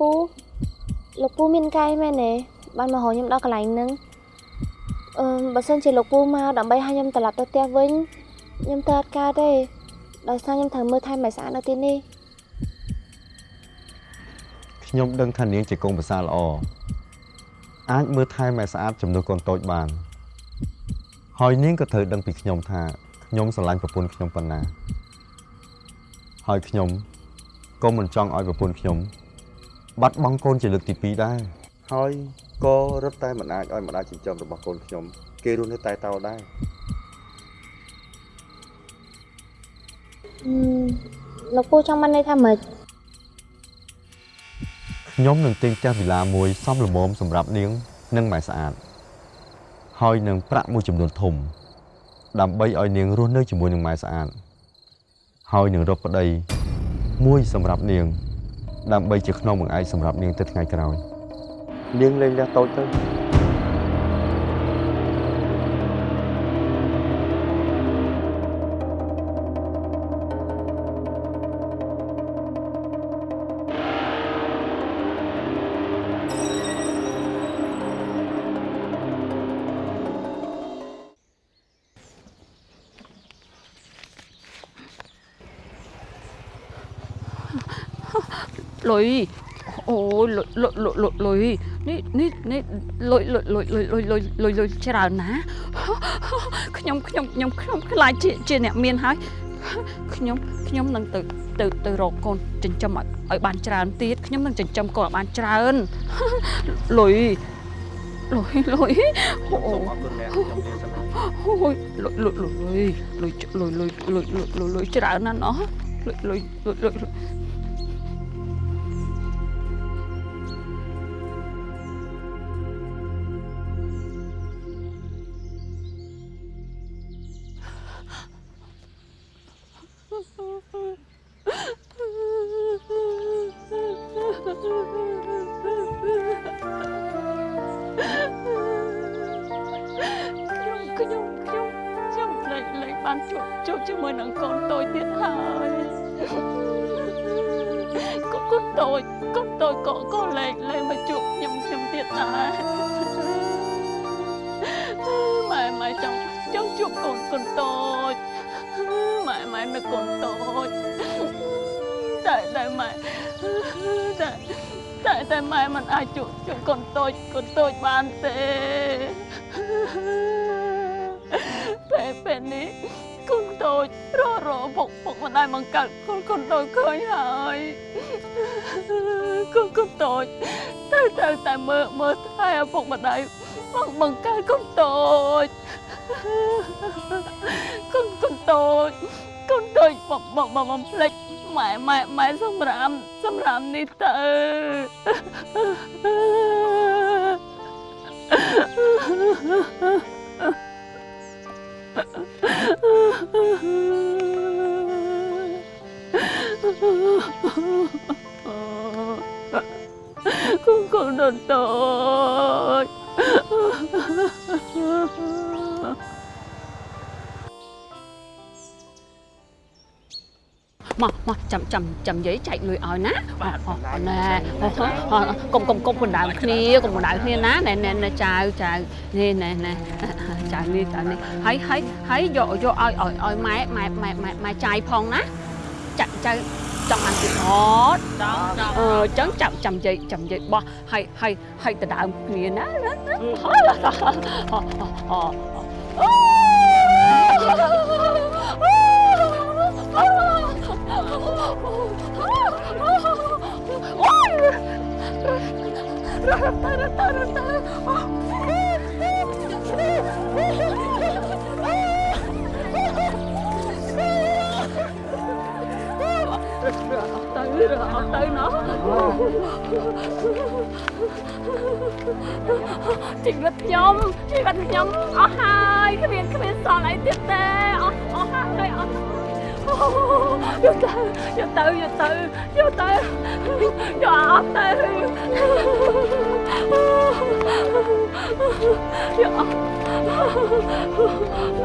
ពូលោកពូមានកាយមែនទេបានមករកខ្ញុំដល់កន្លែងហ្នឹងអឺបើសិនជាលោកពូមកដើម្បីឲ្យខ្ញុំត្រឡប់ទៅផ្ទះវិញខ្ញុំទៅអត់កើតទេដោយសារខ្ញុំត្រូវមើលថែម៉ែស្អាតនៅទីនេះខ្ញុំដឹងថានាងជាកូនប្រសារល្អអាចមើលថែម៉ែស្អាតជំនួសកូនតូចបានហើយនាងក៏ត្រូវដឹងពីខ្ញុំថាខ្ញុំស្រឡាញ់ប្រពន្ធខ្ញុំប៉ុណ្ណា ហើយខ្ញុំក៏មិនចង់ឲ្យប្រពន្ធខ្ញុំ បាត់បង់កូនជាលើកទី2ដែរហើយក៏រឹតតែមិនអាចឲ្យម្ដាយចិញ្ចឹមរបស់កូនខ្ញុំ គេរស់នៅតែតោដែរអឺលោកពូចង់បានន័យថាម៉េចខ្ញុំនឹងទិញផ្ទះវិឡាមួយសមល្មមសម្រាប់នាង និងម៉ែស្អាត ហើយនឹងប្រាក់មួយចំនួនធំ ដើម្បីឲ្យនាងរស់នៅជាមួយនឹងម៉ែស្អាតហើយនឹងរកប្តីមួយសម្រាប់នាង ដើម្បីជាខ្នងបង្អែកសម្រាប់នាងទៅថ្ងៃក្រោយនាងលេងលះតូចទៅ លុយអូយលុយលុយលុយលុយលុយនេះនេះនេះលុយលុយលុយលុយលុយលុយលុយលុយច្រើនណាខ្ញុំខ្ញុំខ្ញុំខ្ញុំខ្លាចជាជាអ្នកមានហើយខ្ញុំខ្ញុំនឹងទៅទៅទៅរកកូនចិញ្ចឹមឲ្យឲ្យបានច្រើនទៀតខ្ញុំនឹងចិញ្ចឹមកូនឲ្យបានច្រើនលុយលុយលុយអូសូមអរគុណអ្នកខ្ញុំនាងសិនអូយលុយលុយលុយលុយលុយលុយលុយលុយលុយលុយច្រើនណាស់ណោះលុយលុយលុយ កូនកូនតូចកូនតូចក៏ក៏លេងលេងមកជួបខ្ញុំខ្ញុំទៀតដែរម៉ែម៉ែចង់ចង់ជួបកូនកូនតូចម៉ែម៉ែនឹកកូនតូចតែតែម៉ែតែតែតែម៉ែមិនអាចជួបជួបកូនតូចកូនតូចបានទេពេលពេលនេះកូនតូចររពុកពុកម្ដាយបង្កើតកូនកូនតូចឃើញហើយ con con tội. Tại tại tại mơ mơ thay à phong mà đại bằng bằng ca con tội. Con con tội. Con tội bằng bằng bằng bằng lệch. Mẹ mẹ mẹ xong ram xong ram ni tơ Oh, 꿈꾸는 tôi mà mà, chậm chậm chậm giấy chạy người ơi ná. Ở nè cùng cùng cùng mình đảo kia cùng mình đảo kia ná. Nè nè nè, chào chào. Nè nè nè, chào nè chào nè thấy thấy thấy vô vô ơi ơi ơi mày mày mày mày mày chạy phong ná. Chạy chạy. ចង់អានទៀតអត់ចង់ចង់អឺចឹងចាំចាំនិយាយចាំនិយាយបោះហើយហើយហើយដដើមគ្នាណាហើយអូអូរ៉ារ៉ារ៉ារ៉ា អត់ទៅណោះជីវិតខ្ញុំជីវិតខ្ញុំអស់ហើយគ្មានគ្មានសល់អីទៀតទេអស់អស់ហើយអស់យកទៅយកទៅយកទៅយកទៅយកអត់ទៅយកអត់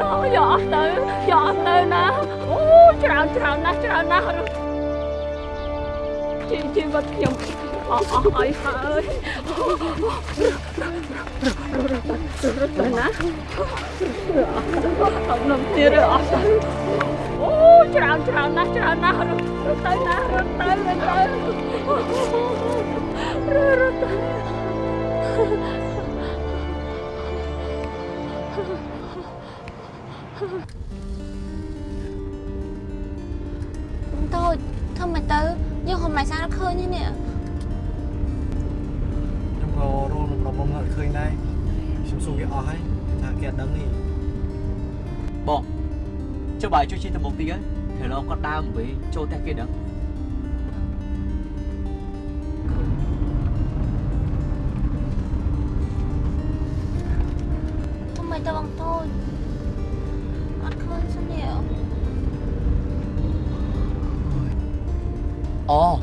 ណោយកអត់ទៅយកអត់ទៅណាអូច្រើនច្រើនណាស់ច្រើនណាស់ ជីជីវិតខ្ញុំអស់អស់ហើយហើយណាអត់នំទៀតអស់ទៅអូច្រើនច្រើនណាស់ច្រើនណាស់រត់ទៅណារត់ទៅរត់ទៅ bài cho chi thêm một tí ấy. Thì nó có đang với châu tay kia đấy Không mày tao bằng thôi Ăn khơi sao nhiều. Ồ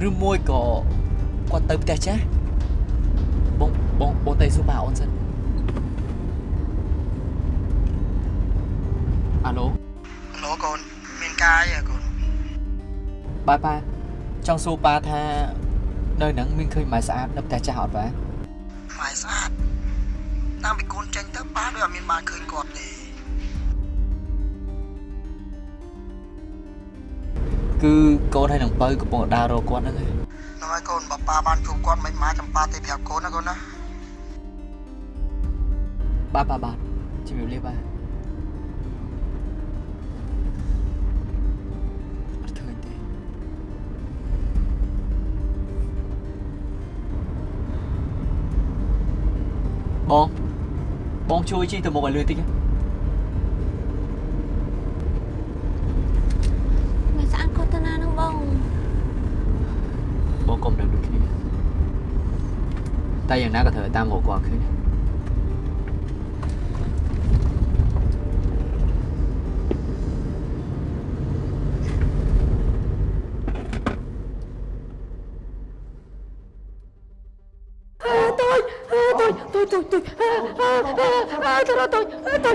Rư môi có Qua tới tay chá Bông, bông, bông tay số bảo ổn sân បាទប៉ាចង់សួរប៉ាថានៅហ្នឹងមានឃើញម៉ែស្អាតនៅផ្ទះចាស់អត់ប៉ាម៉ែស្អាតតាមពីកូនចេញទៅប៉ាដូចអត់មានបានឃើញគាត់ទេគឺកូនហើយនឹងបើកំពុងដើររកគាត់ហ្នឹងហើយនោះហើយកូនបើប៉ាបានជួបគាត់មិនម៉ាចំប៉ាទេប្រាប់កូនណាកូនណាបាទបាទបាទជំរាបលាបាទ បងបងជួយជិះទៅមុខឲ្យលឿនតិចណាមិនស្អាតគាត់ទៅណានឹងបងបងកុំដឹងដូចគ្នាតែយ៉ាងណាក៏ត្រូវតែតាមរកគាត់ឃើញដែរ ទៅរត់ទូចទូចទៅ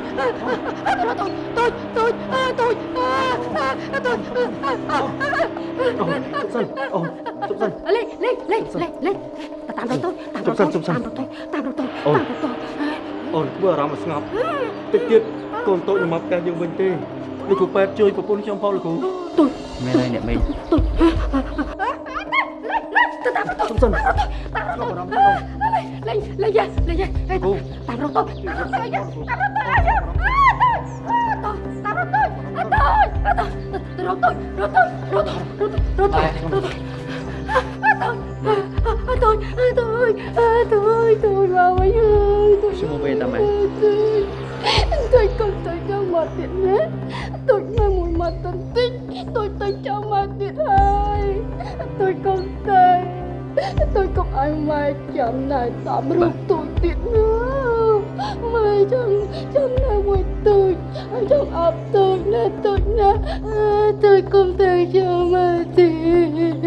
រត់ទូចទូចទូចទូចទូចសិនអូសុំសិនលេលេលេលេលេតាមរត់ទូចតាមរត់ទូចតាមរត់ទូចតាមរត់ទូចអូនអូនធ្វើអារម្មណ៍ស្ងប់តិចទៀតកូនតូចនឹងមកផ្ទះយើងវិញទេលោកគ្រូប៉ែតជួយប្រពន្ធខ្ញុំផងលោកគ្រូទូចមែនហើយអ្នកមេទូចទៅតាមរត់ទូចតាមរត់ទូចលេលេលេលេលេគ្រូ taruh tuh taruh tuh aja taruh tuh aja taruh taruh tuh taruh taruh tuh taruh tuh taruh tuh taruh tuh taruh tuh tôi tôi tôi tôi tôi tôi vào mấy ơi tôi xin mua bê ta mày tôi không tôi cho mà tiền hết tôi mà mùi mà tình tích tôi tôi cho mà tiền hai tôi không thể. Tôi không ai mà chạm này tạm rút vâng. tôi tiền hết mai chẳng chẳng là mùi tôi chẳng áp tôi nè tôi nè tôi không tới cho mà tiện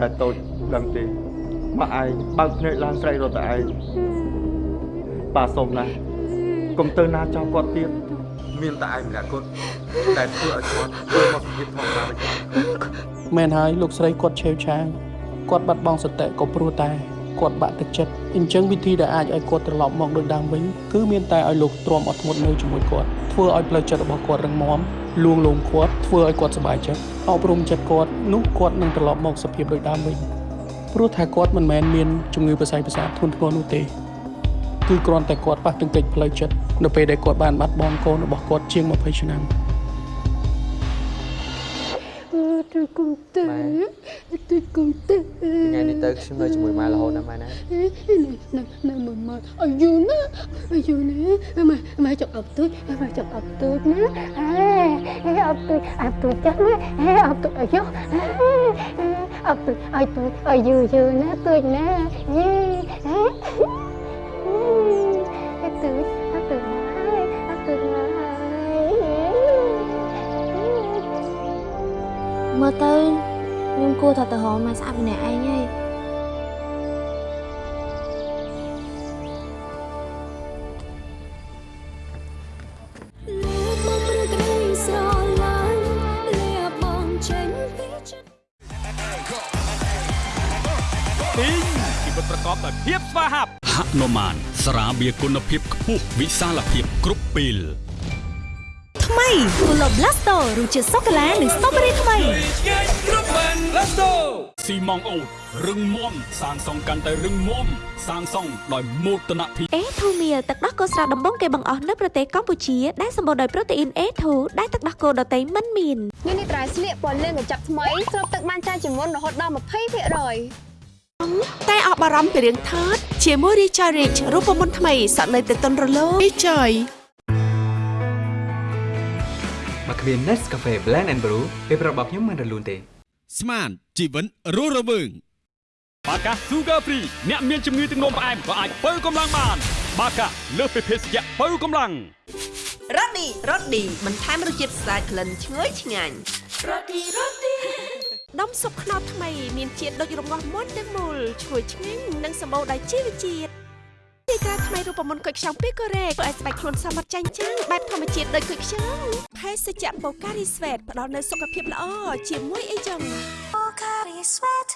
តែតូចដឹងទេមកឯងបើកភ្នែកឡើងស្រែករត់តែឯងប៉ាសុំណាស់កុំទៅណាចោលគាត់ទៀតមានតែឯងម្នាក់គត់តែធ្វើឲ្យគាត់ធ្វើមកសុភាពធម្មតាដូចគាត់មែនហើយលោកស្រីគាត់ឆេវឆាវគាត់បាត់បង់សតិក៏ព្រោះតែ គាត់បាក់ទឹកចិត្តអញ្ចឹងវិធីដែលអាចឲ្យគាត់ត្រឡប់មកដូចដើមវិញគឺមានតែឲ្យលោកទ្រាំអត់ធ្មត់នៅជាមួយគាត់ធ្វើឲ្យផ្លូវចិត្តរបស់គាត់រឹងមាំលួងលោមគាត់ធ្វើឲ្យគាត់សប្បាយចិត្តអប់រំចិត្តគាត់នោះគាត់នឹងត្រឡប់មកសភាពដូចដើមវិញព្រោះថាគាត់មិនមែនមានជំងឺប្រស័យប្រសាទធ្ងន់ធ្ងរនោះទេគឺគ្រាន់តែគាត់ប៉ះទង្គិចផ្លូវចិត្តនៅពេលដែលគាត់បានបាត់បង់កូនរបស់គាត់ជាង20ឆ្នាំ ជួយគុំទៅជួយគុំទៅថ្ងៃនេះទៅខ្ញុំនៅជាមួយម៉ែរហូតណាម៉ែណានៅនៅមួយម៉ែអាយុណាអាយុណាម៉ែម៉ែចង់អត់ទូចម៉ែចង់អត់ទូចណាអេអត់ទូចអត់ទូចចាស់ណាអេអត់ទូចអាយុអត់ទូចអាយុអាយុយូណាទូចណាយេអេទូច មើលទៅខ្ញុំគួរតែទៅរកម៉ែស្អាតម្នាក់ឯងហើយទីងជីវិតប្រកបដោយភាពស្វាហាប់ហនុមានស្រាបៀគុណភាពខ្ពស់វិសាលភាពគ្រប់ពេល ថ្មី Pulo Blasto រសជាតិសូកូឡានិងស្ទ្រូប៊េរីថ្មីស៊ីម៉ងអូតរឹងមាំសាងសង់កាន់តែរឹងមាំសាងសង់ដោយមោទនភាព A2 Meal ទឹកដោះគោស្រស់ដំបងគេបង្អស់នៅប្រទេសកម្ពុជាដែលសម្បូរដោយប្រូតេអ៊ីន A2 ដែលទឹកដោះគោដតៃមិនមាននេះនេះត្រៃស្លៀកពណ៌លឿងកញ្ចប់ថ្មីស្រូបទឹកបានច្រើនជាងមុនរហូតដល់20%តែអស់បារម្ភពីរឿងថតជាមួយ Recharge Rich រូបមន្តថ្មីសក់នៅតែទន់រលោង Recharge ម គ្មាន Nescafe Blend and Brew ពេលប្រាប់របស់ខ្ញុំមិនរលូនទេ ស្មានជីវិតរស់រវើងបាកា Sugar Free អ្នកមានជំងឺទឹកនោមផ្អែមក៏អាចបើកម្លាំងបាន បាកាលើសពីភេសជ្ជៈបើកម្លាំងរ៉ូឌីរ៉ូឌីបន្ថែមរសជាតិស្អាតក្លិនឈ្ងុយឆ្ងាញ់រ៉ូឌីរ៉ូឌីដុំស៊ុបខ្នុរថ្មីមានជាតិដូចរងាស់មុនទាំងមូលឈ្ងុយឆ្ងាញ់និងសម្បូរដោយជីវជាតិ ទីក្រាថ្មីរូបមន្តគុយខ្ចង់ពីកូរ៉េធ្វើឲ្យស្បែកខ្លួនសមត្ថចាញ់ចាំងបែបធម្មជាតិដូចគុយខ្ចង់ភេសជ្ជៈបូការីស្វេតផ្ដល់នូវសុខភាពល្អជាមួយអីចឹងបូការីស្វេត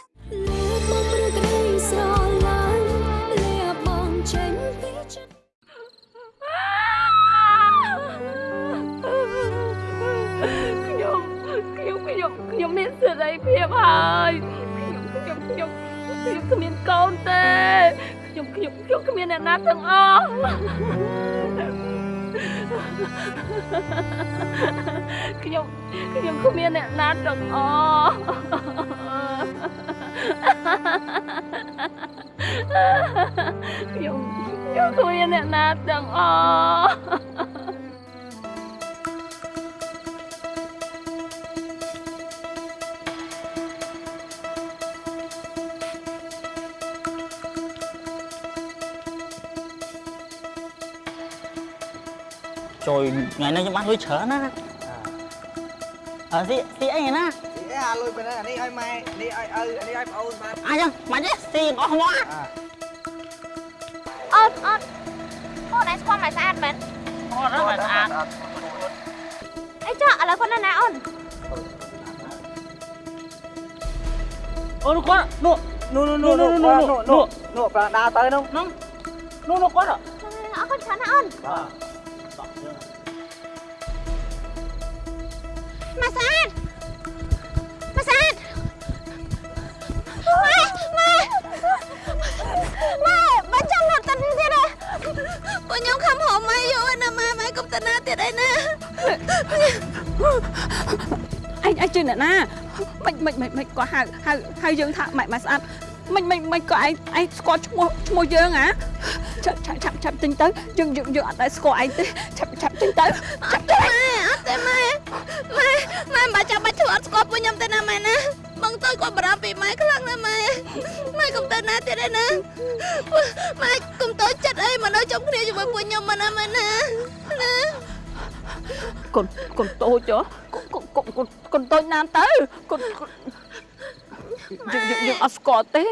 លើមកព្រឹករីស្រឡាញ់លាបងចេញពីចិត្តខ្ញុំខ្ញុំខ្ញុំខ្ញុំមានសេរីភាពហើយខ្ញុំខ្ញុំខ្ញុំខ្ញុំគ្មានកូនទេ ខ្ញុំខ្ញុំខ្ញុំគ្មានអ្នកណាទាំងអស់ខ្ញុំខ្ញុំគ្មានអ្នកណាទាំងអស់ខ្ញុំខ្ញុំគ្មានអ្នកណាទាំងអស់ ជួយថ្ងៃនេះខ្ញុំបានលុយច្រើនណាអើស៊ីស៊ីអីណាអាលុយបែរអានេះឲ្យម៉ែនេះឲ្យឪអានេះឲ្យប្អូនបាទអញ្ចឹងមិនទេស៊ីអស់មកអត់អត់អូនឯងស្គាល់ម៉ែស្អាតមែនអត់ហ្នឹងមិនស្អាតអីចាឥឡូវគាត់នៅណាអូនអូនគាត់នោះនោះនោះនោះនោះនោះនោះនោះប្រាដាទៅនោះនោះនោះនោះគាត់អរគុណច្រើនណាស់អូន ម៉ែស្អាតម៉ែស្អាតម៉ែម៉ែម៉ែបើចាំមកតិនទៀតហ៎ពួកខ្ញុំខំហៅម៉ែយកណាម៉ែម៉ែកុំទៅណាទៀតអីណាអញអញជឿអ្នកណាមិនមិនមិនមិនក៏ហៅហៅហៅយើងថាម៉ែម៉ែស្អាតមិនមិនមិនក៏ឯងឯងស្គាល់ឈ្មោះឈ្មោះយើងហ៎ឆាប់ឆាប់ឆាប់ឆាប់ទិញទៅយើងយើងយើងអត់ដែលស្គាល់ឯងទេឆាប់ឆាប់ទិញទៅឆាប់ទៅម៉ែអត់ ទេម៉ែម៉ែម៉ែមិនបាច់ចាំបាច់ធ្វើអត់ស្គាល់ពួកខ្ញុំទេណាម៉ែណាបងទៅគាត់បារម្ភពីម៉ែខ្លាំងណាស់ម៉ែម៉ែកុំទៅណាទៀតទេណាម៉ែកុំទៅចិត្តអីមកនៅជុំគ្នាជាមួយពួកខ្ញុំមកណាម៉ែណាណាកូនកូនតូចហ៎កូនកូនកូនកូនតូចណាស់ទៅកូនកូនយើងយើងយើងអត់ស្គាល់ទេ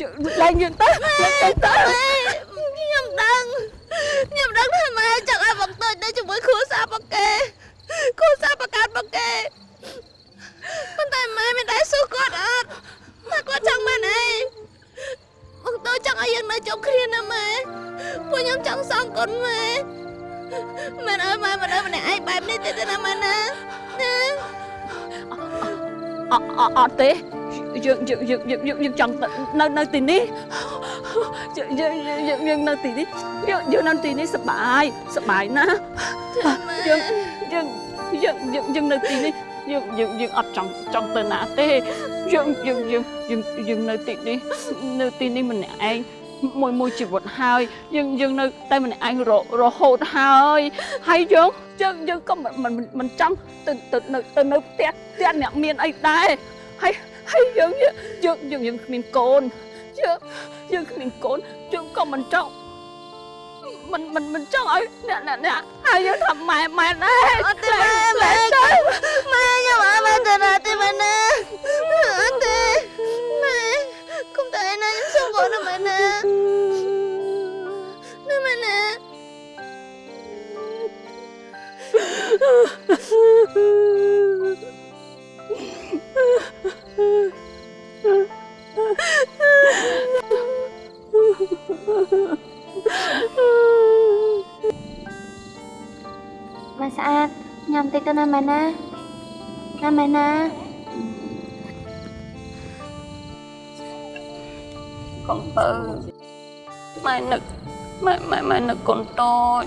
យើងឡើងយើងទៅឡើងទៅទៅ យើងយើងយើងយើងយើងយើងចង់ទៅនៅនៅទីនេះយើងយើងយើងយើងនៅទីនេះយើងយើងនៅទីនេះសប្បាយសប្បាយណាស់យើងយើងយើងយើងយើងនៅទីនេះយើងយើងយើងអត់ចង់ចង់ទៅណាទេយើងយើងយើងយើងយើងនៅទីនេះនៅទីនេះម្នាក់ឯងមួយមួយជីវិតហើយយើងយើងនៅតែម្នាក់ឯងររហូតហើយហើយយើងយើងយើងក៏មិនមិនមិនចង់ទៅទៅនៅទៅនៅផ្ទះផ្ទះអ្នកមានអីដែរហើយហើ យយើងយើងយើងយើងគ្មានកូនយើងយើងគ្មានកូនយើងក៏មិនចង់មិនមិនមិនចង់ឲ្យអ្នកអ្នកអ្នកហើយយើងថាម៉ែម៉ែដែរអត់ទេម៉ែម៉ែទៅម៉ែខ្ញុំអត់បានទៅណាទេម៉ែណាអត់ទេម៉ែគុំទៅឯណាខ្ញុំសុំបងណាម៉ែណាណាម៉ែណាអ ម៉ែណាណាម៉ែណាកូនបើម៉ែនឹកម៉ែម៉ែម៉ែនឹកកូនតូច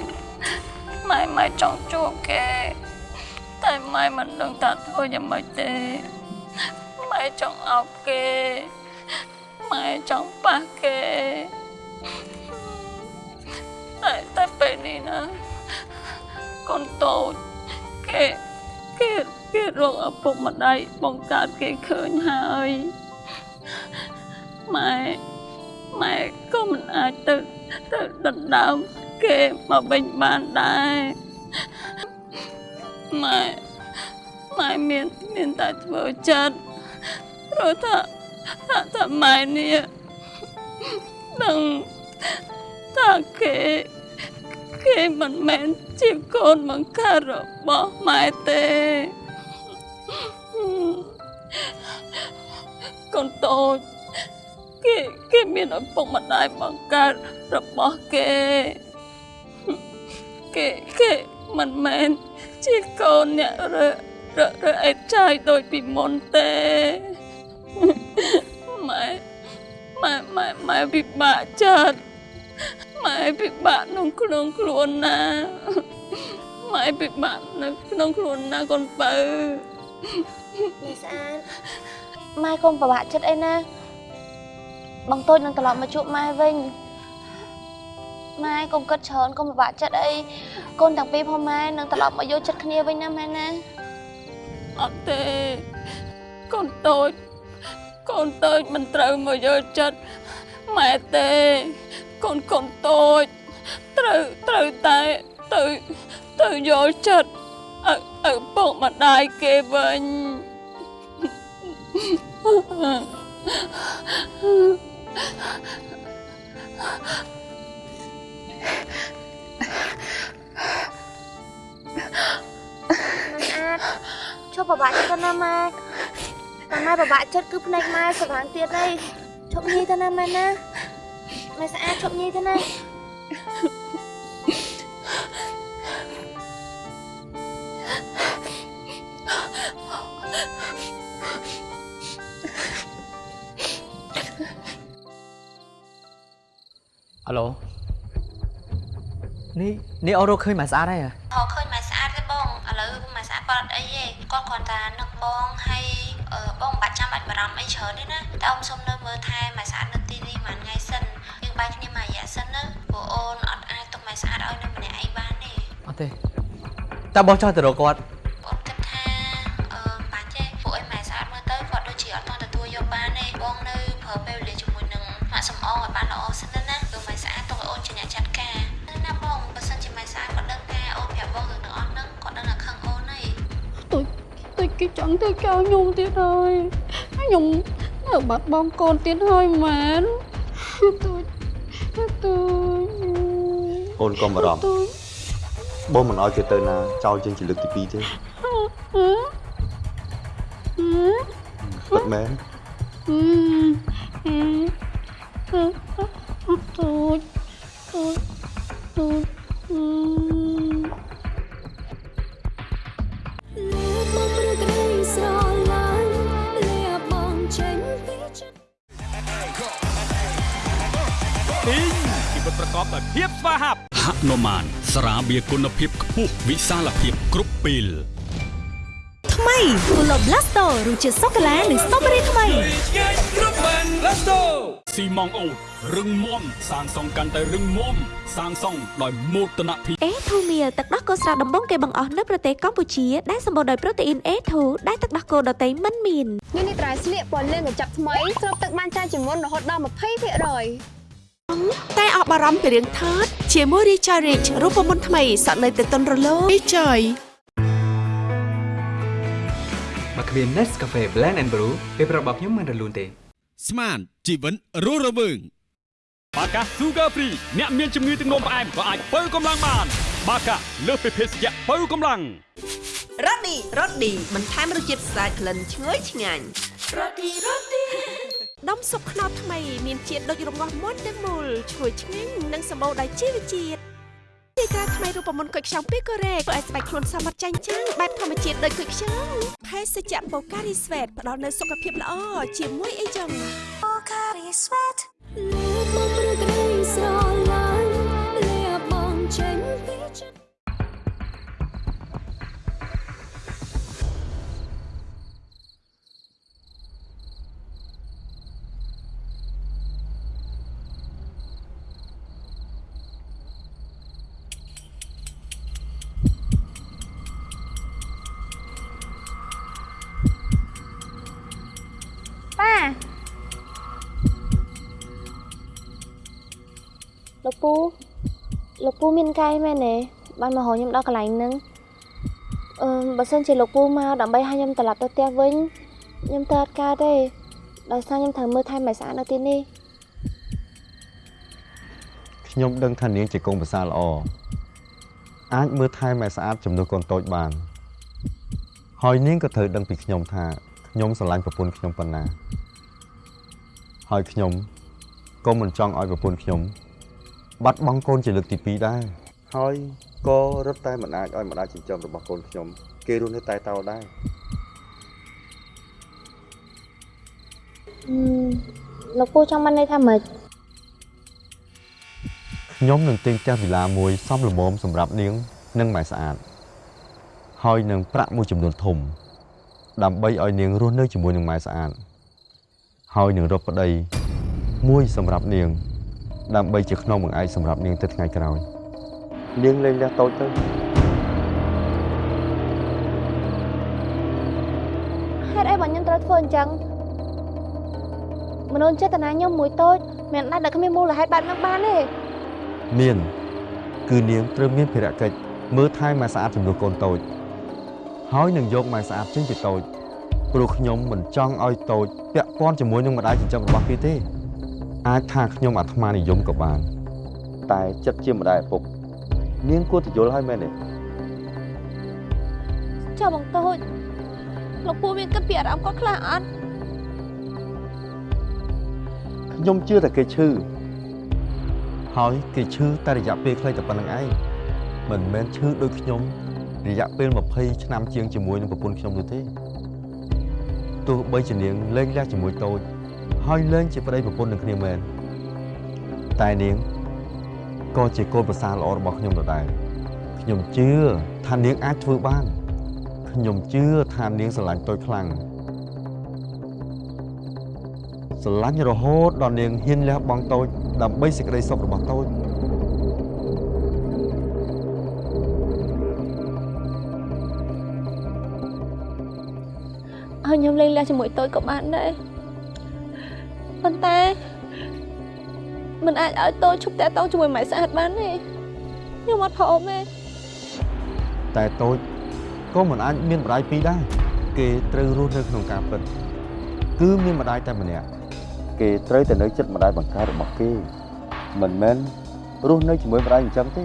ម៉ែម៉ែចង់ជួបគេតែម៉ែមិនដឹងថាធ្វើយ៉ាងម៉េចទេម៉ែចង់អោបគេម៉ែចង់ប៉ះគេតែតែពេលនេះណាកូនតូច គេគេគេរកឪពុកម្ដាយបង្កើតគេឃើញហើយម៉ែម៉ែក៏មិនអាចទៅទៅដណ្ដើមគេមកវិញបានដែរម៉ែម៉ែមានមានតែធ្វើចិត្តព្រោះថាថាថាម៉ែនេះនឹងថាគេ គេមិនមែនជាកូនបង្កើតរបស់ម៉ែទេកូនតូចគេគេមានឪពុកម្ដាយបង្កើតរបស់គេគេគេមិនមែនជាកូនអ្នករើរើរើអេតចាយដូចពីមុនទេម៉ែម៉ែម៉ែម៉ែពិបាកចិត្ត ម៉ែពិបាកក្នុងក្នុងខ្លួនណាម៉ែពិបាកនៅក្នុងខ្លួនណាកូនបើមីស្អាតម៉ែកុំពិបាកចិត្តអីណាបងតូចនឹងត្រឡប់មកជួបម៉ែវិញម៉ែកុំគិតច្រើនកុំពិបាកចិត្តអីកូនទាំងពីរផងម៉ែនឹងត្រឡប់មកយកចិត្តគ្នាវិញណាម៉ែណាអត់ទេកូនតូចកូនតូចមិនត្រូវមកយកចិត្តម៉ែទេ កូនកូនតូចត្រូវត្រូវតែទៅទៅយកចិត្តឪឪពុកម្ដាយគេវិញមិនអាចជប់ពិបាកចិត្តទៅណាម៉ែតែម៉ែពិបាកចិត្តគឺភ្នែកម៉ែស្វាងទៀតអីជប់ញីទៅណាម៉ែណា ម៉ែស្អាតជប់ញីទៅណាអាឡូនេះនេះអូរកឃើញមកស្អាតហើយហ៎ហៅឃើញម៉ែស្អាតទេបងឥឡូវម៉ែស្អាតគាត់អត់អីទេគាត់គ្រាន់តែនឹកបងហើយអឺបងមិនបាច់ចាំបាច់បារម្ភអីច្រើនទេណាតែអ៊ំសុំនៅមើលថែម៉ែស្អាត ទេអត់ទេតើបងចង់ទៅរកគាត់បងគិតថាអឺបាច់ទេពួកអីម៉ែស្អាតមើលទៅគាត់ដូចជាអត់ទាន់ទទួលយកបានទេបងនៅប្រើពេលវេលាជាមួយនឹងម៉ាក់សំអងឲ្យបានល្អសិនទៅណាព្រោះម៉ែស្អាតទុកឲ្យអូនជាអ្នកចាត់ការណាបងបើសិនជាម៉ែស្អាតគាត់ដឹងថាអូនប្រាប់បងរឿងទាំងអស់ហ្នឹងគាត់ដឹងថាខឹងអូនហើយទុយទុយគេចង់ធ្វើចោលខ្ញុំទៀតហើយខ្ញុំនៅបាត់បង់កូនទៀតហើយមែនទុយទុយអូនកុំបារម្ភទុយ បងមិនឲ្យគេទៅណាចោលជាងជាលើកទី2ទេហឺហឺពិតមែន គុណភាពខ្ពស់វិសាលភាពគ្រប់ពេលថ្មី Polo Blasto រសជាតិសូកូឡានិងស្ទ្រូប៊េរីថ្មីគ្រប់បាន Let's go ស៊ីម៉ងអូតរឹងមាំសាងសង់កាន់តែរឹងមាំសាងសង់ដោយមោទនភាព A2 Meal ទឹកដោះគោស្រស់ដំបងគេបង្អស់នៅប្រទេសកម្ពុជាដែលសម្បូរដោយប្រូតេអ៊ីន A2 ដែលទឹកដោះគោដតៃមិនមាននេះនេះត្រៃស្លៀកពណ៌លឿងកញ្ចប់ថ្មីស្រូបទឹកបានច្រើនជាងមុនរហូតដល់20%តែអបអរំពីរឿងថត ជាមួយ Richard Rich រូបមន្តថ្មីសក់នៅតែទន់រលោង Richard បើគ្មាន Nescafe Blend and Brew ពេលប្រាប់របស់ខ្ញុំមិនរលូនទេ ស្មានជីវិនរស់រវើងបាកា Sugar Free អ្នកមានជំងឺទឹកនោមផ្អែមក៏អាចបើកម្លាំងបាន បាកាលើសពីភេសជ្ជៈបើកម្លាំងរ៉ូឌីរ៉ូឌីបន្ថែមរសជាតិស្អាតក្លិនឈ្ងុយឆ្ងាញ់រ៉ូឌីរ៉ូឌី ដុំស៊ុបខ្នុរថ្មីមានជាតិដូចរងាស់មុនទាំងមូលឈ្ងុយឆ្ងាញ់និងសម្បូរដោយជីវជាតិទីក្រាថ្មីមានរូបមន្តគុយខ្ចង់ពីកូរ៉េធ្វើឲ្យស្បែកខ្លួនសមត្ថចាញ់ចាំងបែបធម្មជាតិដូចគុយខ្ចង់ភេសជ្ជៈបូការីស្វេតផ្ដល់នូវសុខភាពល្អជាមួយអីចឹងបូការីស្វេតមកព្រឹករីស្រ ពូលោកពូមានកាយមែនទេបានមកហៅខ្ញុំដល់កន្លែងហ្នឹងអឺបើសិនជាលោកពូមកដើម្បីឲ្យខ្ញុំត្រឡប់ទៅផ្ទះវិញខ្ញុំទៅអត់កើតទេដោយសារខ្ញុំត្រូវមើលថែម៉ែស្អាតនៅទីនេះខ្ញុំដឹងថានាងជាកូនប្រសារល្អអាចមើលថែម៉ែស្អាតជំនួសកូនតូចបាន ហើយនាងក៏ត្រូវដឹងពីខ្ញុំថាខ្ញុំស្រឡាញ់ប្រពន្ធខ្ញុំប៉ុណ្ណា ហើយខ្ញុំក៏មិនចង់ឲ្យប្រពន្ធខ្ញុំ បាត់បង់កូនជាលើកទី2ដែរហើយក៏រត់តែមិនអាចឲ្យម្ដាយចិញ្ចឹមរបស់កូនខ្ញុំ គេរស់នៅតែតោដែរអឺលោកពូចង់បានន័យថាម៉េចខ្ញុំនឹងទិញផ្ទះវិឡាមួយសមល្មមសម្រាប់នាង និងម៉ែស្អាត ហើយនឹងប្រាក់មួយចំនួនធំ ដើម្បីឲ្យនាងរស់នៅជាមួយនឹងម៉ែស្អាតហើយនឹងរកប្តីមួយសម្រាប់នាង ដើម្បីជាខ្នងបង្អែកសម្រាប់នាងទៅថ្ងៃក្រោយនាងលេងលះតូចទៅហេតុអីបើខ្ញុំត្រូវធ្វើអញ្ចឹងមនុស្សចេតនាខ្ញុំមួយតូចមិនអាចដែលគ្មានមូលហេតុបែបហ្នឹងបានទេមាន គឺនាងត្រូវមានភារកិច្ចមើលថែម៉ែស្អាតចំនួនកូនតូច ហើយនឹងយកម៉ែស្អាតចេញពីតូចព្រោះខ្ញុំមិនចង់ឲ្យតូចពាក់ព័ន្ធជាមួយនឹងម្ដាយចិញ្ចឹមរបស់គេទេ អាចថាខ្ញុំអាត្មានិយមក៏បាន តែចិត្តជាម្ដាយឪពុកនាងគួរទៅយល់ឲ្យមែនទេចុះបងតូចលោកពូមានគិតពីអារម្មណ៍គាត់ខ្លះអត់ខ្ញុំជឿតែគេឈឺហើយគេឈឺតែរយៈពេលខ្លីតែប៉ុណ្្នឹងឯងមិនមែនឈឺដូចខ្ញុំរយៈពេល20ឆ្នាំជាងជាមួយនឹងប្រពន្ធខ្ញុំនោះទេទោះបីជានាងលែងលះជាមួយតូច ហើយលែងជាប្តីប្រពន្ធនឹងគ្នាមែនតែនាងក៏ជាកូនប្រសារល្អរបស់ខ្ញុំដដែលខ្ញុំជឿថានាងអាចធ្វើបានខ្ញុំជឿថានាងស្រឡាញ់តូចខ្លាំងស្រឡាញ់រហូតដល់នាងហ៊ានលះបង់តូចដើម្បីសេចក្តីសុខរបស់តូចឲ្យខ្ញុំលេងលះជាមួយតូចក៏បានដែរ ប៉ុន្តែមិនអាចឲ្យតូចឈប់តាក់ទងជាមួយម៉ែស្អាតបានទេខ្ញុំអត់ព្រមទេតែតូចក៏មិនអាចមានម្ដាយពីរដែរគេត្រូវរស់នៅក្នុងការពិតគឺមានម្ដាយតែម្នាក់គេត្រូវតែនៅចិត្តម្ដាយបង្កើតរបស់គេមិនមែនរស់នៅជាមួយម្ដាយអញ្ចឹងទេ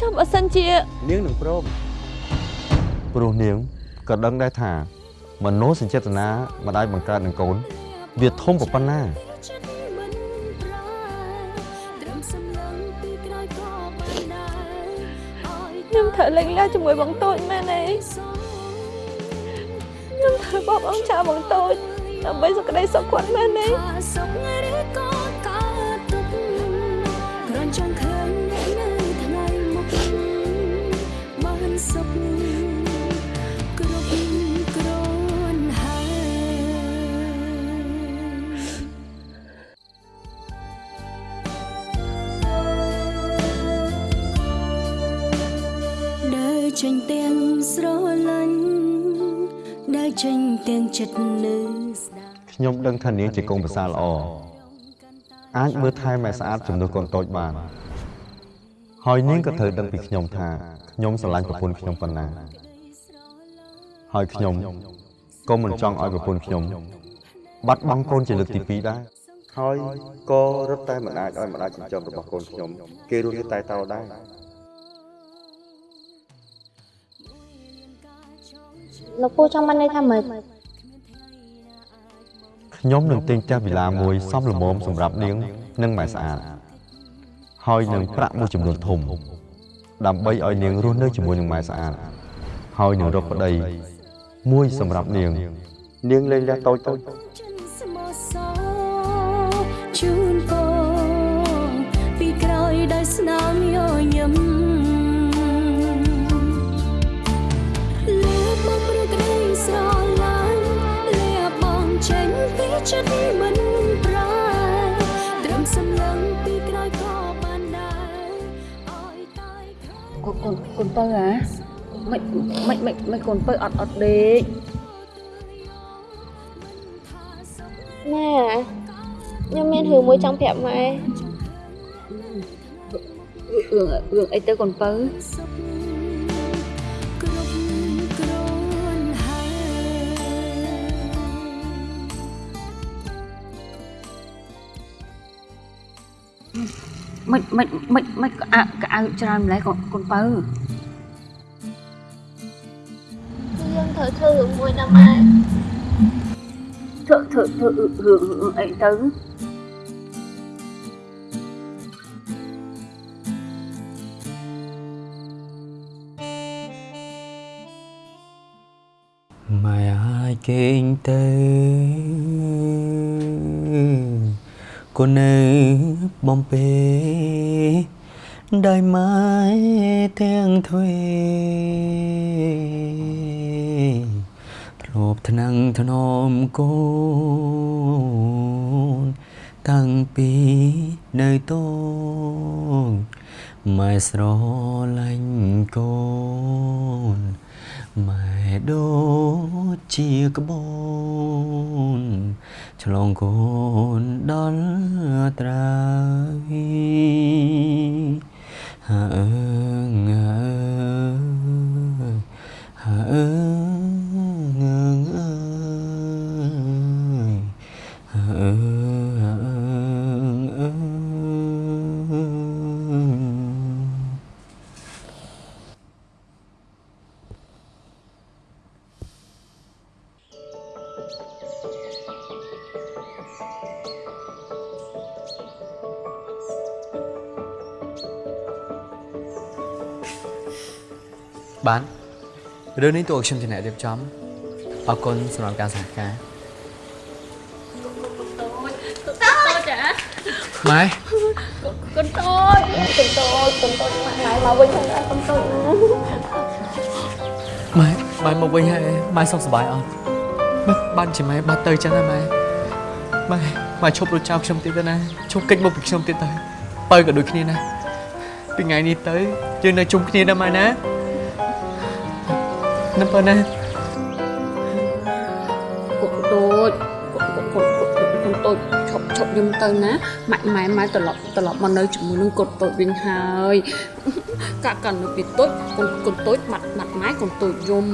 ចុះបើសិនជានាងនឹងព្រមព្រោះនាងក៏ដឹងដែរថា មនោសញ្ចេតនាម្ដាយបង្កើតនឹងកូន វាធំប៉ុណ្ណាត្រឹមសំឡឹងពីក្រោយក៏បានដែរឲ្យខ្ញុំត្រូវលេងលះជាមួយបងតូចមែនទេខ្ញុំត្រូវបបអងចោលបងតូចដើម្បីសុខក្តីសុខគាត់មែនទេ ចេញទាំងស្រឡាញ់ដើរចេញទាំងចិត្តនៅស្ដាប់ខ្ញុំដឹងថានាងជាកូនប្រសារល្អអាចមើលថែម៉ែស្អាតជំនួសកូនតូចបាន ហើយនាងក៏ត្រូវដឹងពីខ្ញុំថាខ្ញុំស្រឡាញ់ប្រពន្ធខ្ញុំប៉ុណ្ណាហើយខ្ញុំក៏មិនចង់ឲ្យប្រពន្ធខ្ញុំ បាត់បង់កូនជាលើកទី2ដែរហើយក៏រត់តែមិនអាចឲ្យម្ដាយចិញ្ចឹមរបស់កូនខ្ញុំ គេរស់នៅតែតោដែរ លោកពូចង់បានន័យថាម៉េចខ្ញុំនឹងទិញផ្ទះវិឡាមួយសមល្មមសម្រាប់នាងនិងម៉ែស្អាតហើយនឹងប្រាក់មួយចំនួនធំ ដើម្បីឲ្យនាងរស់នៅជាមួយនឹងម៉ែស្អាតហើយនឹងរកប្តីមួយសម្រាប់នាង នាងលែងលះតូចតូច ក្រោយកូនកូនកូនពៅហ៎មិនមិនមិនមិនកូនពៅអត់អត់ដេកម៉ែខ្ញុំមានរឿងមួយចង់ប្រាប់ម៉ែរឿងរឿងអីទៅកូនពៅគ្រប់គ្រាន់ហើយ មិនមិនមិនមិនកអៅកអៅច្រើនម្ល៉េះកូនកូនពៅគឺយើងត្រូវធ្វើរឿងមួយណាម៉ែធ្វើធ្វើធ្វើរឿងរឿងអីទៅម៉ែអាចគេងទៅ កូននៅបំពេដោយម៉ែទាំងទ្វេធ្លាប់ថ្នាំងធ្នមកូនតាំងពីនៅតូចម៉ែស្រឡាញ់កូន ម៉ែដូចជាក្បូនឆ្លងកូនដល់ត្រើយហើអើងហើហើអើងើងអើយហើអើ បានរឿងនេះតួខ្ញុំជាអ្នករៀបចំអរគុណសម្រាប់ការសហការតូចចាម៉ែកូនតូចកូនតូចកូនតូចម៉ែម៉ែមកវិញផងកូនតូចម៉ែម៉ែមកវិញហើយម៉ែសុខសប្បាយអត់ម៉ែបានជាម៉ែបាត់ទៅចឹងហើយម៉ែម៉ែម៉ែឈប់រត់ចោលខ្ញុំទៀតទៅណាឈប់គេចមកពីខ្ញុំទៀតទៅបើក៏ដូចគ្នាណាពីថ្ងៃនេះទៅយើងនៅជុំគ្នាណាម៉ែណា ណាបើណាកូនតូចកូនកូនកូនកូនតូចឈប់ឈប់យំទៅណាម៉ែម៉ែម៉ែត្រឡប់ត្រឡប់មកនៅជាមួយនឹងកូនតូចវិញហើយកាក់កាន់នៅពីតូចកូនកូនតូចបាត់បាត់ម៉ែកូនតូចយំ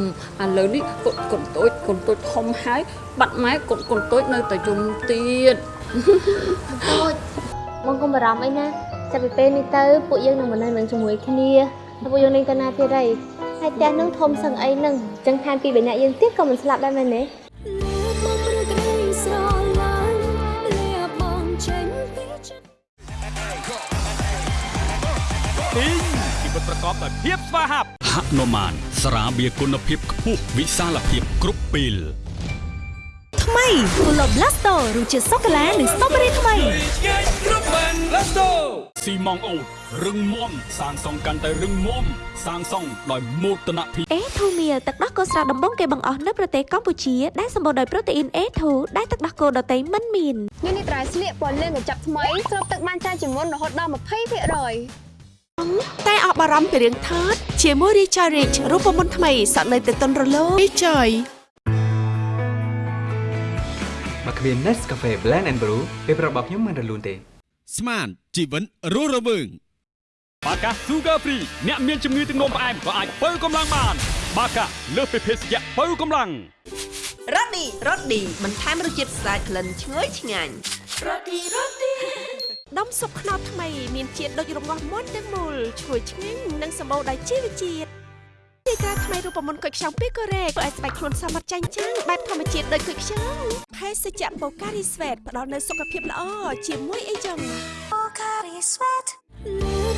ឥឡូវនេះកូនកូនតូចកូនតូចធំហើយបាត់ម៉ែកូនកូនតូចនៅតែយំទៀតតូចបងកុំបារម្ភអីណាចាប់ពីពេលនេះទៅពួកយើងនឹងមកនៅនឹងជាមួយគ្នាហើយពួកយើងនឹងទៅណាទៀតហើយ ហើយផ្ទះនឹងធំសឹងអីនឹងអញ្ចឹងថែមពីបីនាក់យើងទៀតក៏មិនស្លាប់ដែរមែនទេមកព្រឹកក្តីស្រឡាញ់លាបងចេញពីចិត្តទីងជីវិតប្រកបដោយភាពស្វាហាប់ហនុមានស្រាបៀរគុណភាពខ្ពស់វិសាលភាពគ្រប់ពេលថ្មីគូឡូ Blasto រសជាតិសូកូឡានិងស្ទ្រូប៊េរីថ្មី គ្រប់បាន Let's go ស៊ីម៉ងអូតរឹងមាំសាងសង់កាន់តែរឹងមាំសាងសង់ដោយមោទនភាពអេធូមៀលទឹកដោះគោស្រស់ដំបងគេបង្អស់នៅប្រទេសកម្ពុជាដែលសម្បូរដោយប្រូតេអ៊ីន A2 ដែលទឹកដោះគោដតៃមិនមាននេះនេះត្រៃស្លៀកពណ៌លឿងកញ្ចប់ថ្មីស្រូបទឹកបានច្រើនជាងមុនរហូតដល់20%តែអស់បារម្ភពីរឿងថតជាមួយ Richard Rich រូបមន្តថ្មីសក់នៅទៅតុនរលោង Richard បើគ្មាន Nescafe Blend and Brew ពេលប្រាប់របស់ខ្ញុំមិនរលូនទេ ស្មានជីវិតរស់រវើងបាកា Sugar Free អ្នកមានជំងឺទឹកនោមផ្អែមក៏អាចបើកម្លាំងបាន បាកាលើសពីភេសជ្ជៈបើកម្លាំងរ៉ូឌីរ៉ូឌីបន្ថែមរសជាតិស្អាតក្លិនឈ្ងុយឆ្ងាញ់រ៉ូឌីរ៉ូឌីដុំស៊ុបខ្នុរថ្មី មានជាតិដូចរងាស់មុនទាំងមូលឈ្ងុយឆ្ងាញ់និងសម្បូរដោយជីវជាតិ ទីក្រាថ្មីរូបមន្តគុយខ្ចង់ពីកូរ៉េធ្វើឲ្យស្បែកខ្លួនសមត្ថចាញ់ចាំងបែបធម្មជាតិដូចគុយខ្ចង់ភេសជ្ជៈបូការីស្វេតផ្ដល់នូវសុខភាពល្អជាមួយអីចឹងបូការីស្វេត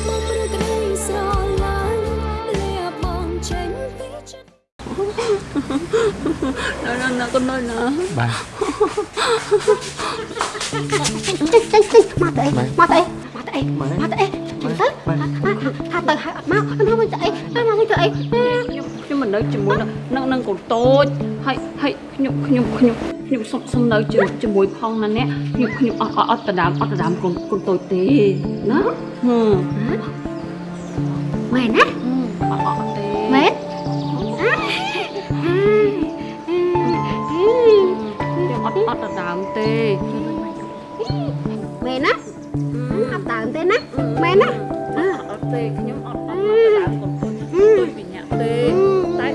បងព្រឹកក្តីស្រឡាញ់លាបងចេញពីចិត្តណ៎ណ៎កូនណ៎ណាបាទចេញចេញចេញមកទៅអីមកទៅអីមកទៅអីមកទៅអី ចេញទៅថាទៅហើយអត់មកមកវិញទៅអីមកវិញទៅអីខ្ញុំខ្ញុំមិននៅជាមួយនឹងនឹងកូនតូចហើយហើយខ្ញុំខ្ញុំខ្ញុំខ្ញុំសុំសុំនៅជាមួយផងណាអ្នកខ្ញុំខ្ញុំអត់អត់ដណ្ដើមអត់ដណ្ដើមកូនកូនតូចទេណាហឹមមែនណាអត់អត់ទេមែនខ្ញុំអត់អត់ដណ្ដើមទេមែនណាអត់ដើម ទេណាមែនណាអត់ទេខ្ញុំអត់អត់អត់ដណ្ដើមកូនតូចដូចពីអ្នកទេតែ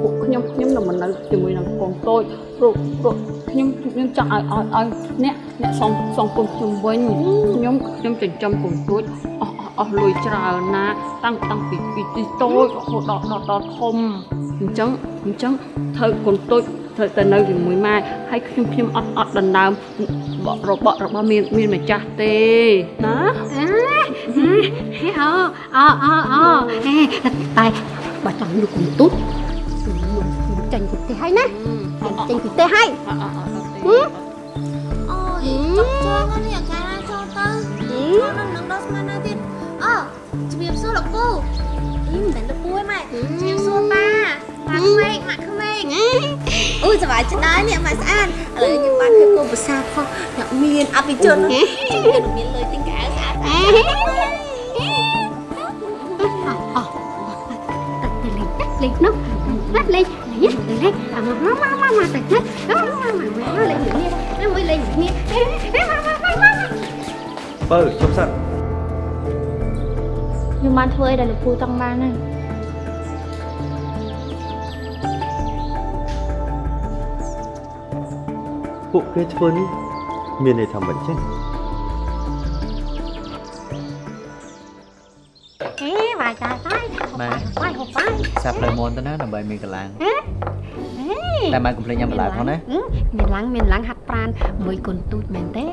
ពួកខ្ញុំខ្ញុំនឹងមិននៅជាមួយនឹងកូនតូចព្រោះព្រោះខ្ញុំខ្ញុំចង់ឲ្យឲ្យឲ្យអ្នកអ្នកសងសងគុំខ្ញុំវិញខ្ញុំខ្ញុំចិញ្ចឹមកូនតូចអស់អស់លុយច្រើនណាតាំងតាំងពីពីទីតូចរហូតដល់ដល់ដល់ធំអញ្ចឹងអញ្ចឹងត្រូវកូនតូច ត្រូវតែនៅជាមួយម៉ែហើយខ្ញុំខ្ញុំអត់អត់ដណ្ដើមរបស់របស់មានមានម្ចាស់ទេណាអូអូអូអូតែបើចង់យកគុំទុតចេញពីផ្ទះហើយណាចេញពីផ្ទះហើយអូយចុកចងនេះអាការចូលទៅនឹងនឹងដល់ស្មានណាទៀតអូជំរាបសួរលោកពូអីមិនមែនលោកពូឯម៉ែជំរាបសួរប៉ាប៉ាក្មេកម៉ាក់ក្មេក អូយសប្បាយចិត្តដែរនេះម៉ែស្អាតឥឡូវខ្ញុំបានឃើញគោភាសាផងអ្នកមានអភិជនខ្ញុំមានលុយទិញកៅអៅស្អាតលេងនោះណាលេងលេងលេងអាមកមកមកមកទៅណាមកមកមកលេងនេះមួយលេងនេះមកមកមកមកបើជប់សិនខ្ញុំបានធ្វើអីដែលលោកពូចង់បានហ្នឹង ពួកគេធ្វើនេះមានន័យថាមិនចឹងអេវាយតាតាយម៉ែវាយហូបវាយសាប់ផ្លូវមនទៅណាដើម្បីមានកលាំងតែម៉ែកុំភ្លេចញ៉ាំបន្លែផងណាមានឡាំងមានឡាំងហាត់ប្រានមួយកូនទូចមែនទេ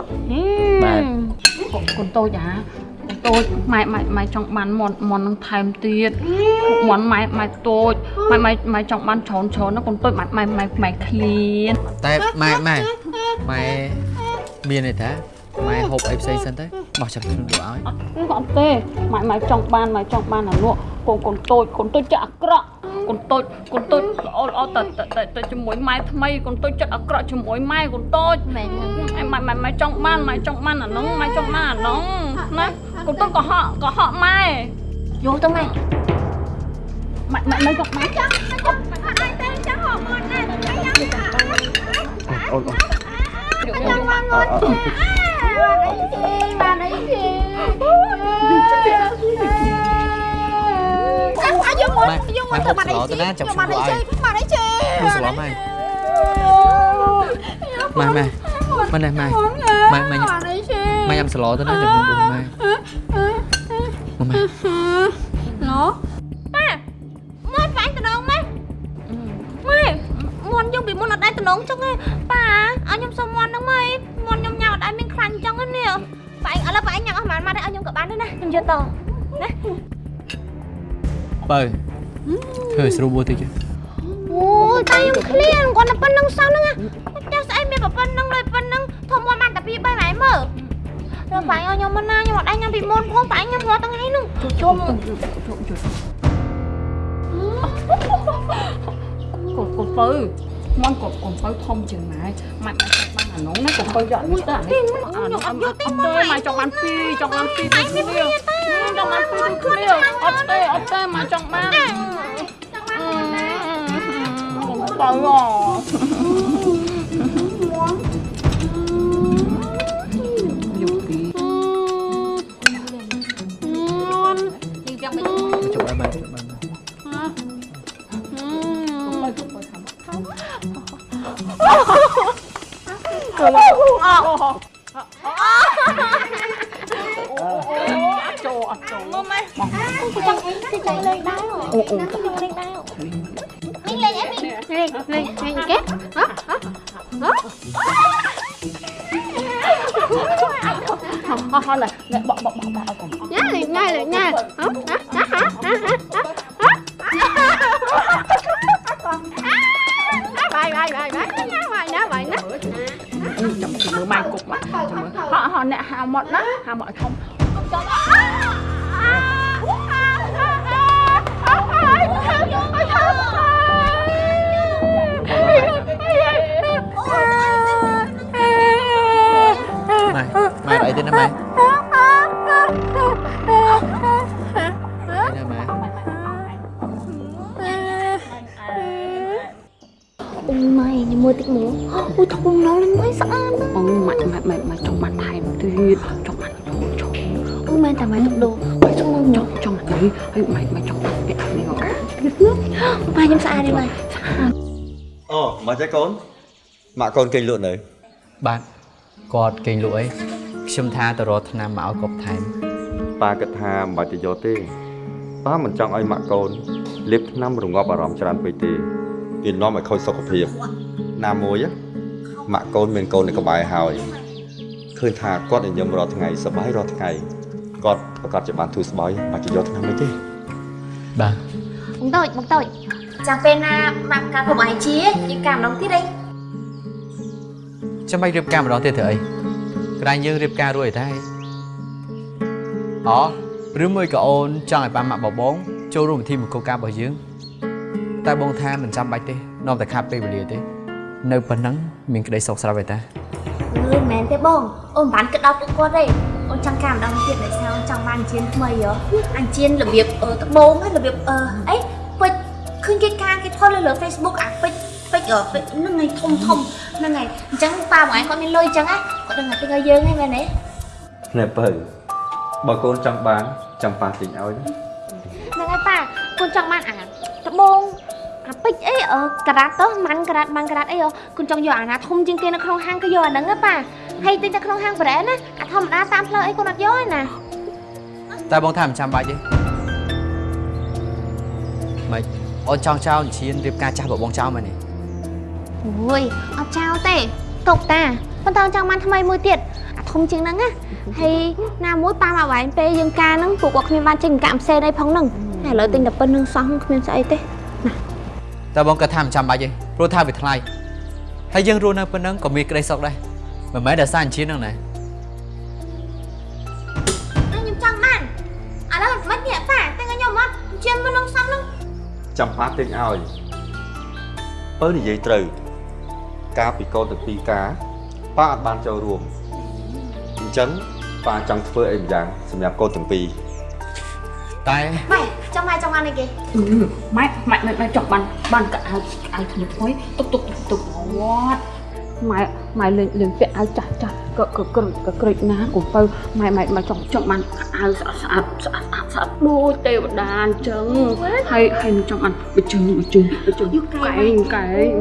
បាទកូនតូចអាកូនតូចម៉ែម៉ែម៉ែចង់បានមន់មន់នឹងថែមទៀតមន់ម៉ែម៉ែតូចម៉ែម៉ែម៉ែចង់បានច្រើនច្រើនណាកូនតូចម៉ែម៉ែម៉ែម៉ែឃ្លានតែម៉ែម៉ែ ម៉ែមានន័យថាម៉ែហូបអីផ្សេងសិនទៅបោះចាប់ខ្លួនយកឲ្យអត់ទេម៉ែម៉ែចង់បានម៉ែចង់បានអានោះកូនកូនតូចកូនតូចចិត្តអាក្រក់កូនតូចកូនតូចល្អល្អតែតែតែជាមួយម៉ែថ្មីកូនតូចចិត្តអាក្រក់ជាមួយម៉ែកូនតូចម៉ែម៉ែម៉ែម៉ែចង់បានម៉ែចង់បានអានោះម៉ែចង់បានអានោះណាកូនតូចក៏ហក់ក៏ហក់ម៉ែយកទៅម៉ែម៉ែម៉ែម៉ែចង់បានចង់ចង់អត់ទេចង់ហក់មកណាតែយ៉ាងអូន អូនចង់បានមកបានអីគេម៉ែម៉ែហូបស្លោទៅណាចាំខ្ញុំឲ្យបានអីជេហូបស្លោម៉ែម៉ែម៉ែម៉ែណែម៉ែម៉ែម៉ែញ៉ាំបានអីជេម៉ែញ៉ាំស្លោទៅណាចាំខ្ញុំដួស ប៉ាឥឡូវប៉ាញ៉ាំអស់ប៉ុន្មានមកឲ្យខ្ញុំក៏បានដែរណាខ្ញុំយកតណាបើធ្វើឲ្យស្រួលបួតិចអូយតែខ្ញុំឃ្លានគាត់តែប៉ុណ្្នឹងសោះហ្នឹងណាចាស់ស្អីមានតែប៉ុណ្្នឹងលុយប៉ុណ្្នឹងធំមកបានតែពី3ម៉ែមើលដល់ប៉ាឲ្យខ្ញុំមកណាខ្ញុំអត់ដែរញ៉ាំពីមុនផងប៉ាញ៉ាំរាល់ថ្ងៃហ្នឹងជុំកូនកូនពៅមន់កូនកូនពៅធំជាងម៉ែម៉ែម៉ែចង់បា នអានោះណាកូនពៅយកនេះទៅអានេះអានោះអត់យកទេម៉ែចង់បានពីរចង់បានពីរដូចគ្នាចង់បានពីរដូចគ្នាអត់ទេអត់ទេម៉ែចង់បានកូនពៅយ ម៉ាក់ម៉ាក់ម៉ាក់ម៉ាក់ចង់បានថែមទៀតចង់បានចង់ចង់អូមែនតែម៉ៃទឹកដូរម៉ៃចង់មកចង់ចង់នេះហើយម៉ាក់ម៉ាក់ចង់បានពាក់នេះមកទៀតណាម៉ៃខ្ញុំស្អាតទេម៉ៃអូមកចេះកូនម៉ាក់កូនគេងលក់នៅបាទគាត់គេងលក់អីខ្ញុំថាទៅរកថ្នាំមកឲ្យគាត់ថែមប៉ាគិតថាមិនបាច់ទៅយកទេប៉ាមិនចង់ឲ្យម៉ាក់កូនលេបថ្នាំរងាប់អារម្មណ៍ច្រើនពេកទេវានាំឲ្យខូចសុខភាពណាមួយហ៎ម៉ាក់កូនមានកូននៅក្បែរហើយ ឃើញថាគាត់ញញឹមរាល់ថ្ងៃសប្បាយរាល់ថ្ងៃគាត់ប្រកាសជាបានធូរស្បើយបាច់ទៅយកថ្នាំអីទេបាទបងតូចបងតូចចាំពេលណាម៉ាក់ការគ្រប់អាយជាយើងកាម្ដងទៀតអីចាំបាច់រៀបការម្ដងទៀតធ្វើអីក្រែងយើងរៀបការរួចហើយតែអូឬមួយក៏អូនចង់ឲ្យប៉ាម៉ាក់បបងចូលរួមពិធីមង្គលការរបស់យើងតែបងថាមិនចាំបាច់ទេនាំតែខាត់ពេលវេលាទេ នៅប៉ុណ្ណឹងមានក្តីសុខស្រាប់ហើយតា អឺមិនមែនទេបងអូនមិនបានគិតដល់ពួកគាត់ទេអូនចង់កាម្ដងទៀតដោយសារអូនចង់បានអញ្ជៀនថ្មីហ៎អញ្ជៀនរបៀបអឺត្បូងហើយរបៀបអឺអីពេជ្រឃើញគេការគេផុសលើលើ Facebook អាពេជ្រពេជ្រអឺពេជ្រហ្នឹងឯងធំធំហ្នឹងឯងអញ្ចឹងប៉ាបងឯងគាត់មានលុយអញ្ចឹងណាគាត់ដឹងតែទិញឲ្យយើងហ្នឹងមែនទេណែបើបើកូនចង់បានចាំប៉ាទិញឲ្យណាហ្នឹងហើយប៉ាកូនចង់បានអាត្បូងអាពេជ្រ អីអឺការ៉ាត់ទៅម៉ាន់ការ៉ាត់ម៉ាន់ការ៉ាត់អីហ៎កូនចង់យកអាណាធំជាងគេនៅក្នុងហាងក៏យកអាហ្នឹងណាប៉ាហើយទិញតែក្នុងហាងប្រែណាអាធម្មតាតាមផ្លូវអីកូនអត់យកទេណាតែបងថាមិនចាំបាច់ទេម៉េចអូនចង់ចោលអញ្ជៀនរៀបការចាស់របស់បងចោលមែនទេអូយអត់ចោលទេទុកតាប៉ុន្តែចង់បានថ្មីមួយទៀតអាធំជាងហ្នឹងណាហើយណាមួយប៉ាមកវ៉ៃពេលយើងការហ្នឹងពួកគាត់គ្មានបានចេញកាក់ផ្សេងអីផងហ្នឹងហើយឥឡូវទិញតែប៉ុណ្្នឹងសោះគ្មានស្អីទេ តែបងគាត់ថាមិនចាំបាច់ទេព្រោះថាវាថ្លៃហើយយើងរស់នៅប៉ុណ្ណឹងក៏មានក្តីសុខដែរមិនមែនតែសារអញ្ជៀនហ្នឹងណាខ្ញុំចង់បានឥឡូវមិននេះប៉ាតែខ្ញុំអត់ជាមិននឹងសំហ្នឹងចាំប៉ាទិញឲ្យបើនិយាយត្រូវការពីកូនទៅពីការប៉ាអត់បានចូលរួមអញ្ចឹងប៉ាចង់ធ្វើអីម្យ៉ាងសម្រាប់កូនទាំងពីរ តែម៉ែចង់ម៉ែចង់បានអីគេម៉ែម៉ែម៉ែម៉ែចង់បានបានកៅអៅអៅថ្មីថ្មីទុកទុកទុកទុកវត្តម៉ែម៉ែលេងលេងពាក់អៅចាស់ចាស់ក៏ក៏ក្រិចក៏ក្រិចណាកុំបើម៉ែម៉ែម៉ែចង់ចង់បានកៅអៅស្អាតស្អាតស្អាតស្អាតស្អាតដូចទេវតាអញ្ចឹងហើយហើយនឹងចង់បានបិជើងបិជើងបិជើងកែងកែង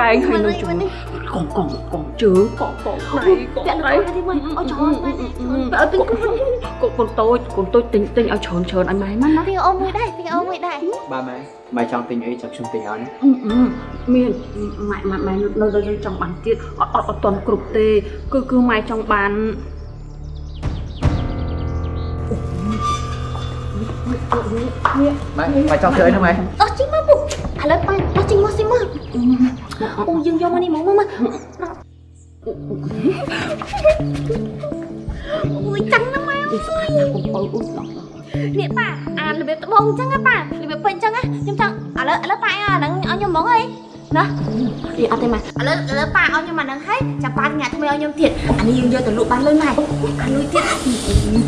កែងហើយនឹងជើងកងកងកងជើងកងកងដៃកងដៃទីមើលអត់ចង់ម៉ែអត់ទិញកូ នកូនតូចកូនតូចទិញទិញឲ្យច្រើនច្រើនឲ្យម៉ែម៉ាណាទីអូនមួយដែរទីអូនមួយដែរបាទម៉ែម៉ែចង់ទិញអីចាំខ្ញុំទិញឲ្យណាអឺអឺមានម៉ែម៉ែម៉ែនៅនៅនៅចង់បានទៀតអត់អត់អត់តន់គ្រប់ទេ គឺគឺម៉ែចង់បានម៉ែម៉ែចង់ធ្វើអីណាម៉ែអស់ជីមកពុកឥឡូវប៉ាអស់ជីមកស៊ីមកអូយើងយកមកនេះមកមកមកអូយចាំណា ម៉ែអើយស្អាតណាស់កុំបើអ៊ុយឡោះនេះប៉ាអារបៀបត្បូងអញ្ចឹងណាប៉ារបៀបពេញអញ្ចឹងណាខ្ញុំចង់ឥឡូវឥឡូវប៉ាអាហ្នឹងឲ្យខ្ញុំហ្មងអីណាអីអត់ទេម៉ែឥឡូវឥឡូវប៉ាឲ្យខ្ញុំអាហ្នឹងហើយចាំប៉ាញ៉ាំថ្មីឲ្យខ្ញុំទៀតអានេះយើងយកទៅលក់បានលុយម៉ែអាលុយទៀត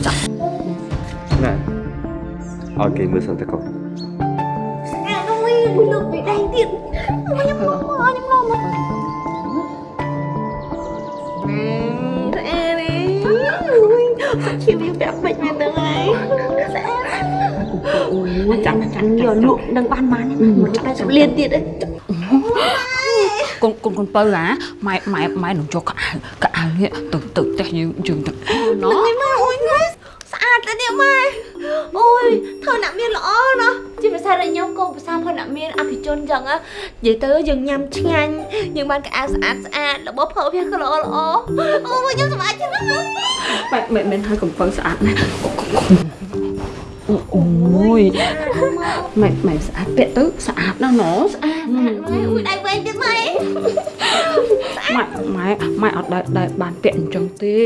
ចាប់ណែឲ្យគេមើលសិនទៅកូនអានោះវិញលុយពីដៃទៀតខ្ញុំមកមកខ្ញុំមកមក ជីវិតបែបពេចមែនទៅហើយកូនចាំចាំយកលក់នឹងបានបានមកតែសម្លៀនទៀតឯងកូនកូនកូនបើហ่าម៉ែម៉ែម៉ែនឹងចូលកៅអៅកៅអៅនេះទៅទៅផ្ទះយើងយើងទៅណោះម៉ែអូយម៉ែស្អាតទៅនេះម៉ែអូយធ្វើអ្នកមានល្អណាស់ជាភាសារបស់ខ្ញុំក៏ភាសាផងអ្នកមានអភិជនចឹងណានិយាយទៅយើងញ៉ាំឆ្ងាញ់យើងបានកៅអៅស្អាតស្អាតរបស់ប្រើវាក៏ល្អល្អអូយខ្ញុំសម្អាតចឹងណាបែបមិនមែនឲ្យកំពើស្អាតណាអូយម៉ែម៉ែស្អាតពាក់ទៅស្អាតណាស់ណស្អាតអូយដៃវែងទៀតម៉ែ ម៉ែម៉ែម៉ែអត់ដែលដែលបានពាក់អញ្ចឹងទេ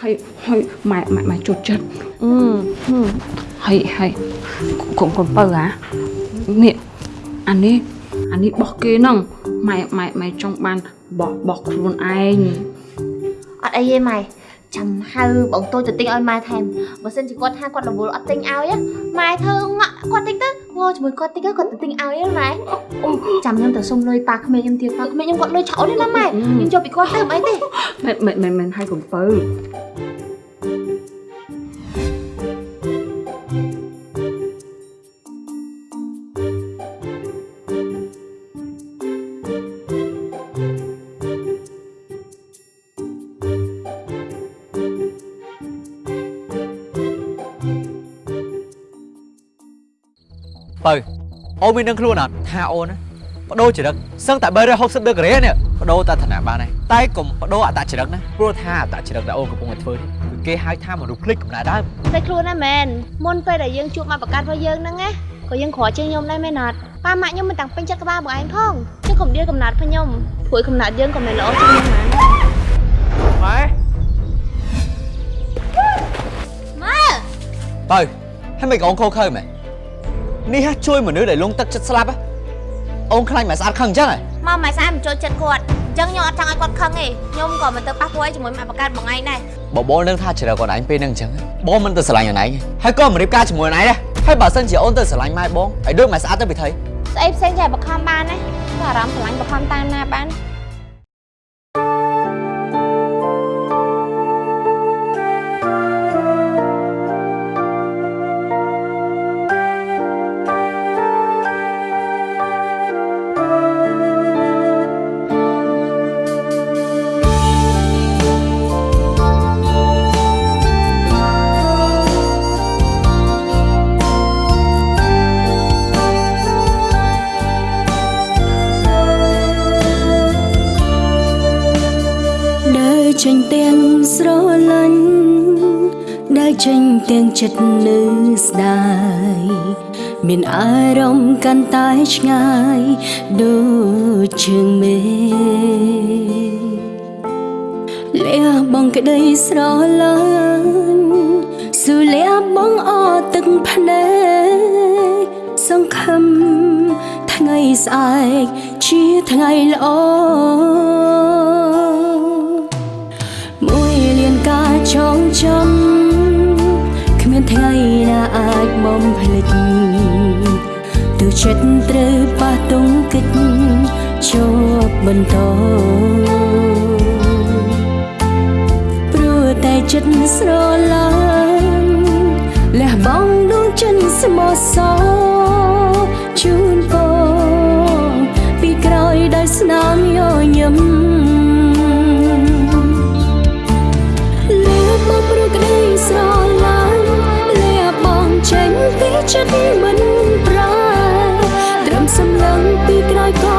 ហើយហើយម៉ែម៉ែម៉ែជូតចិត្តអឺហើយហើយកុំកុំបើហ่าនេះអានេះអានេះបោះគេហ្នឹងម៉ែម៉ែម៉ែចង់បានបោះបោះខ្លួនឯងអត់អីទេម៉ែចាំហៅបងតូចទៅទិញឲ្យម៉ែថែមបើសិនជាគាត់ថាគាត់រវល់អត់ទិញឲ្យណាម៉ែធ្វើងក់គាត់ទិញទៅ ងល់ជាមួយគាត់ទិញទៅគាត់ទៅទិញឲ្យណាម៉ែអូចាំខ្ញុំទៅសុំលុយប៉ាក្មេងខ្ញុំទៀតប៉ាក្មេងខ្ញុំគាត់លុយឆោតទេណាម៉ែខ្ញុំយកពីគាត់ទៅអីទេមិនមិនមិនមិនឲ្យកំពើ បើអូនមានដឹងខ្លួនអត់ថាអូនណាបដូរចរិតសឹងតែ360ដឺក្រេនេះបដូរតែឋានៈបានហើយតែកុំបដូរអត្តចរិតណាព្រោះថាអត្តចរិតដែលអូនកំពុងតែធ្វើនេះគឺគេហៅថាមនុស្សភ្លេចកំណើតដើមតែខ្លួនណាមែនមុនពេលដែលយើងជួបមកប្រកាសរបស់យើងហ្នឹងណាក៏យើងក្រជាងខ្ញុំដែរមែនអត់ប៉ាម៉ាក់ខ្ញុំមិនតាំងពេញចិត្តក្បាលបងឯងផងចឹងកុំដៀលកំណត់ផងខ្ញុំព្រួយកំណត់យើងក៏មិនល្អជាងខ្ញុំណាម៉ែម៉ែបើហើយមិនក៏អូនខូខើមែន នេះហ่ะជួយមនុស្សដែលលងទឹកចិត្តស្លាប់ហ៎អូនខ្លាញ់មិនស្អាតខឹងអញ្ចឹងហ៎មកម៉ែស្អាតមិនចូលចិត្តគាត់អញ្ចឹងខ្ញុំអត់ចង់ឲ្យគាត់ខឹងទេខ្ញុំក៏មិនទៅប៉ះពួយជាមួយម៉ាក់បកាត់បងឯងដែរបបលនឹងថាជ្រើគាត់ឯងពេលហ្នឹងអញ្ចឹងបងមិនទៅស្រឡាញ់អូនឯងហើយក៏មិនរៀបការជាមួយអូនឯងដែរហើយបើសិនជាអូនទៅស្រឡាញ់ម៉ែបងឲ្យដូចម៉ែស្អាតទៅពីថៃស្អីផ្សេងចេះបខំបានណាតែអារម្មណ៍ស្រឡាញ់បខំតាមណាបាន ចិត្តនៅស្ដាយមានអារម្មណ៍កាន់តែឆ្ងាយដូចជើងមេលះបងក្តីស្រឡាញ់ស៊ូលះបងអទឹកភ្នែកសង្ឃឹមថ្ងៃស្អែកជាថ្ងៃល្អមួយលានការចងចាំគ្មាន ថ្ងៃណាអាចបំភ្លេចទើបចិត្តត្រូវប៉ះទង្គិចជាប់បន្តព្រោះតែចិត្តស្រឡាញ់លះបង់ដួងចិនស្មោះសរជូន ចិត្តមិនប្រែត្រឹមសម្លឹងពីក្រោយក៏